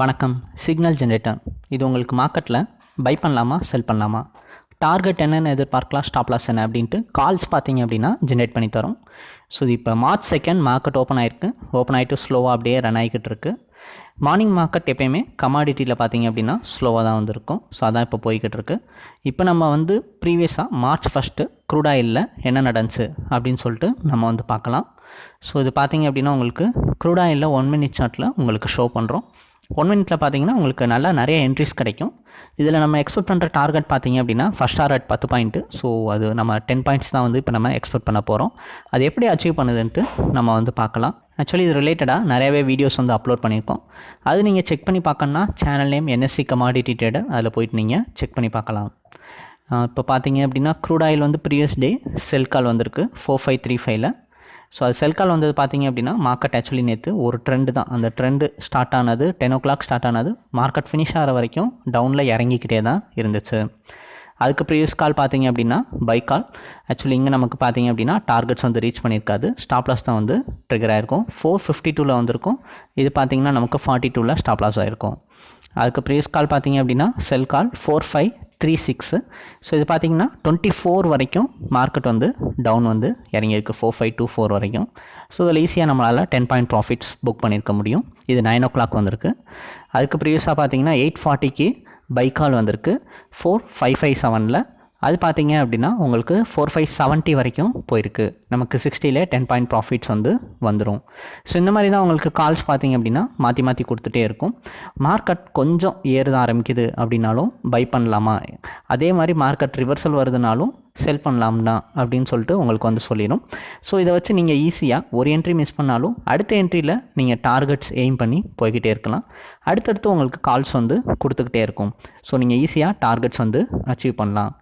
வணக்கம் signal generator. இது உங்களுக்கு மார்க்கெட்டில் பை பண்ணலாமா செல் பண்ணலாமா? டார்கெட் என்னென்னு எதிர்பார்க்கலாம் ஸ்டாப் லாஸ் என்ன அப்படின்ட்டு கால்ஸ் பார்த்தீங்க அப்படின்னா ஜென்ரேட் பண்ணி தரோம். ஸோ இது இப்போ மார்ச் செகண்ட் மார்க்கெட் ஓப்பன் ஆயிருக்கு. ஓப்பன் ஆகிட்டு ஸ்லோவாக அப்படியே ரன் ஆகிக்கிட்டு இருக்கு. மார்னிங் மார்க்கெட் எப்பயுமே கமாடிட்டியில் பார்த்தீங்க அப்படின்னா ஸ்லோவாக தான் வந்திருக்கும். ஸோ அதான் இப்போ போய்கிட்டு இருக்கு. இப்போ நம்ம வந்து ப்ரீவியஸாக மார்ச் ஃபஸ்ட்டு க்ரூட் என்ன நடந்துச்சு அப்படின்னு சொல்லிட்டு நம்ம வந்து பார்க்கலாம். ஸோ இது பார்த்தீங்க அப்படின்னா உங்களுக்கு க்ரூட் ஒன் மினிட் சார்ட்டில் உங்களுக்கு ஷோ பண்ணுறோம் ஒன் மினிட்ல பார்த்தீங்கன்னா உங்களுக்கு நல்லா நிறைய என்ட்ரிஸ் கிடைக்கும். இதில் நம்ம எக்ஸ்பெக்ட் பண்ணுற டார்கெட் பார்த்தீங்க அப்படின்னா ஃபஸ்ட் டார்கெட் பத்து பாயிண்ட்டு ஸோ அது நம்ம டென் பாயிண்ட்ஸ் தான் வந்து இப்போ நம்ம எக்ஸ்பெக்ட் பண்ண போகிறோம் அது எப்படி அச்சீவ் பண்ணுதுன்ட்டு நம்ம வந்து பார்க்கலாம். ஆக்சுவலி இது ரிலேட்டடாக நிறையவே வீடியோஸ் வந்து அப்லோட் பண்ணியிருக்கோம். அது நீங்கள் செக் பண்ணி பார்க்கணுன்னா channel name NSC commodity trader அதில் போயிட்டு நீங்கள் செக் பண்ணி பார்க்கலாம். இப்போ பார்த்தீங்க அப்படின்னா க்ரூட் ஆயில் வந்து ப்ரீவியஸ் டே செல் கால் வந்திருக்கு ஃபோர் ஃபைவ் த்ரீ ஃபைவ்ல ஸோ அது செல் கால் வந்தது பார்த்தீங்க அப்படின்னா மார்க்கெட் ஆக்சுவலி நேற்று ஒரு ட்ரெண்டு தான். அந்த ட்ரெண்டு ஸ்டார்ட் ஆனது டென் ஓ கிளாக் ஸ்டார்ட் ஆனது மார்க்கெட் ஃபினிஷ் ஆகிற வரைக்கும் டவுனில் இறங்கிக்கிட்டே தான் இருந்துச்சு. அதுக்கு ப்ரீவியஸ் கால் பார்த்தீங்க அப்படின்னா பை கால் ஆக்சுவலி இங்கே நமக்கு பார்த்தீங்க அப்படின்னா டார்கெட்ஸ் வந்து ரீச் பண்ணியிருக்காது. ஸ்டாப் லாஸ் தான் வந்து ட்ரிகர் ஆகிருக்கும் ஃபோர் ஃபிஃப்டி டூவில் வந்திருக்கும். இது பார்த்தீங்கன்னா நமக்கு ஃபார்ட்டி டூவில் ஸ்டாப் லாஸ் ஆகிருக்கும் அதுக்கு ப்ரீவியஸ் கால் பார்த்தீங்க அப்படின்னா sell call four five three six so இது பார்த்தீங்கன்னா டுவெண்ட்டி ஃபோர் வரைக்கும் மார்க்கெட் வந்து டவுன் வந்து இறங்கியிருக்கு. ஃபோர் ஃபைவ் டூ ஃபோர் வரைக்கும். ஸோ இதில் ஈஸியாக நம்மளால் டென் பாயிண்ட் ப்ராஃபிட்ஸ் புக் பண்ணியிருக்க முடியும். இது நைன் ஓ கிளாக் வந்திருக்கு. அதுக்கு ப்ரீவியஸாக பார்த்தீங்கன்னா எயிட் ஃபார்ட்டிக்கு பைக்கால் வந்திருக்கு. ஃபோர் ஃபைவ் ஃபைவ் செவனில் அது பார்த்தீங்க அப்படின்னா உங்களுக்கு ஃபோர் ஃபைவ் செவன்ட்டி வரைக்கும் போயிருக்கு. நமக்கு சிக்ஸ்டியில் டென் பாயிண்ட் ப்ராஃபிட்ஸ் வந்து வந்துடும் ஸோ இந்த மாதிரி தான் உங்களுக்கு கால்ஸ் பார்த்தீங்க அப்படின்னா மாற்றி மாற்றி கொடுத்துட்டே இருக்கும். மார்க்கெட் கொஞ்சம் ஏறுத ஆரம்பிக்குது அப்படின்னாலும் பை பண்ணலாமா? அதே மாதிரி மார்க்கெட் ரிவர்சல் வருதுனாலும் செல் பண்ணலாம்னா அப்படின்னு சொல்லிட்டு உங்களுக்கு வந்து சொல்லிடும். ஸோ இதை வச்சு நீங்கள் ஈஸியாக ஒரு என்ட்ரி மிஸ் பண்ணாலும் அடுத்த என்ட்ரியில் நீங்கள் டார்கெட்ஸ் எய்ம் பண்ணி போய்கிட்டே இருக்கலாம். அடுத்தடுத்து உங்களுக்கு கால்ஸ் வந்து கொடுத்துக்கிட்டே இருக்கும். ஸோ நீங்கள் ஈஸியாக டார்கெட்ஸ் வந்து அச்சீவ் பண்ணலாம்.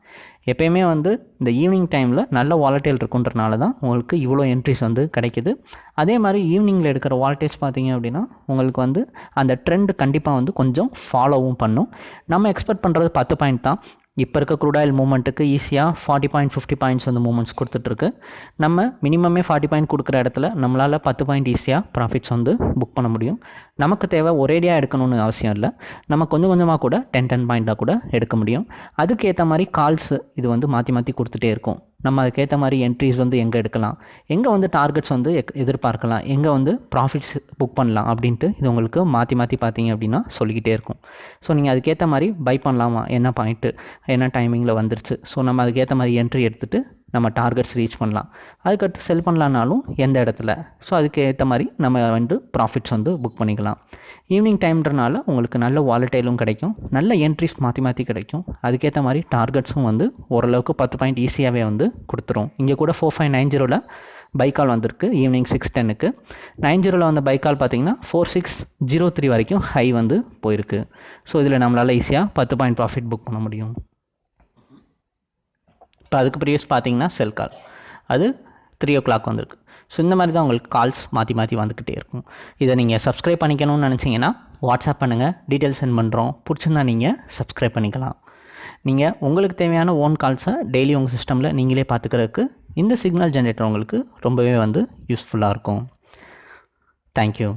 எப்பயுமே வந்து இந்த ஈவினிங் டைமில் நல்ல வாலட்டைல் இருக்குன்றனால தான் உங்களுக்கு இவ்வளோ என்ட்ரிஸ் வந்து கிடைக்குது. அதே மாதிரி ஈவினிங்கில் எடுக்கிற வாலட்டைல்ஸ் பார்த்தீங்க அப்படின்னா உங்களுக்கு வந்து அந்த ட்ரெண்ட் கண்டிப்பாக வந்து கொஞ்சம் ஃபாலோவும் பண்ணும். நம்ம எக்ஸ்பெக்ட் பண்ணுறது பத்து பாயிண்ட் தான். இப்போ இருக்க குரூடாயில் மூமெண்ட்டுக்கு ஈஸியாக ஃபார்ட்டி பாயிண்ட் ஃபிஃப்டி பாயிண்ட்ஸ் வந்து மூமெண்ட்ஸ் கொடுத்துட்ருக்கு நம்ம மினிமமே ஃபார்ட்டி பாயிண்ட் கொடுக்குற இடத்துல நம்மளால் பத்து பாயிண்ட் ஈஸியாக ப்ராஃபிட்ஸ் வந்து புக் பண்ண முடியும். நமக்கு தேவை ஒரேடியாக எடுக்கணும்னு அவசியம் இல்லை. நம்ம கொஞ்சம் கொஞ்சமாக கூட டென் டென் பாயிண்ட்டாக கூட எடுக்க முடியும். அதுக்கேற்ற மாதிரி கால்ஸ் இது வந்து மாற்றி மாற்றி கொடுத்துட்டே இருக்கும். நம்ம அதுக்கேற்ற மாதிரி என்ட்ரிஸ் வந்து எங்கே எடுக்கலாம்? எங்கே வந்து டார்கெட்ஸ் வந்து எதிர்பார்க்கலாம்? எங்கே வந்து ப்ராஃபிட்ஸ் புக் பண்ணலாம்? அப்படின்ட்டு இது உங்களுக்கு மாற்றி மாற்றி பார்த்தீங்க அப்படின்னா சொல்லிக்கிட்டே இருக்கும். ஸோ நீங்கள் அதுக்கேற்ற மாதிரி பை பண்ணலாமா? என்ன பாயிண்ட்டு என்ன டைமிங்கில் வந்துருச்சு? ஸோ நம்ம அதுக்கேற்ற மாதிரி என்ட்ரி எடுத்துகிட்டு நம்ம டார்கெட்ஸ் ரீச் பண்ணலாம். அதுக்கடுத்து செல் பண்ணலான்னாலும் எந்த இடத்துல? ஸோ அதுக்கு ஏற்ற மாதிரி நம்ம வந்து ப்ராஃபிட்ஸ் வந்து புக் பண்ணிக்கலாம். ஈவினிங் டைம்ன்றனால உங்களுக்கு நல்ல வாலட்டைலும் கிடைக்கும். நல்ல என்ட்ரிஸ் மாற்றி மாற்றி கிடைக்கும். அதுக்கேற்ற மாதிரி டார்கெட்ஸும் வந்து ஓரளவுக்கு பத்து பாயிண்ட் ஈஸியாகவே வந்து கொடுத்துரும். இங்கே கூட ஃபோர் ஃபைவ் நைன் ஜீரோவில் பைக்கால் வந்திருக்கு. ஈவினிங் சிக்ஸ் டென்னுக்கு நைன் ஜீரோவில் வந்த பைக்கால் பார்த்தீங்கன்னா ஃபோர் சிக்ஸ் ஜீரோ த்ரீ வரைக்கும் ஹை வந்து போயிருக்கு. ஸோ இதில் நம்மளால் ஈஸியாக பத்து பாயிண்ட் ப்ராஃபிட் புக் பண்ண முடியும். இப்போ அதுக்கு ப்ரீவியஸ் பார்த்தீங்கன்னா செல் கால் அது த்ரீ ஓ கிளாக் வந்திருக்கு. ஸோ இந்த மாதிரி தான் உங்களுக்கு கால்ஸ் மாற்றி மாற்றி வந்துக்கிட்டே இருக்கும். இதை நீங்கள் சப்ஸ்கிரைப் பண்ணிக்கணும்னு நினச்சிங்கன்னா வாட்ஸ்அப் பண்ணுங்கள் டீட்டெயில் சென்ட் பண்ணுறோம் பிடிச்சிருந்தா நீங்கள் சப்ஸ்கிரைப் பண்ணிக்கலாம். நீங்கள் உங்களுக்கு தேவையான ஓன் கால்ஸை டெய்லி உங்கள் சிஸ்டமில் நீங்களே பார்த்துக்கிறதுக்கு இந்த சிக்னல் ஜென்ரேட்டர் உங்களுக்கு ரொம்பவே வந்து யூஸ்ஃபுல்லாக இருக்கும். தேங்க்யூ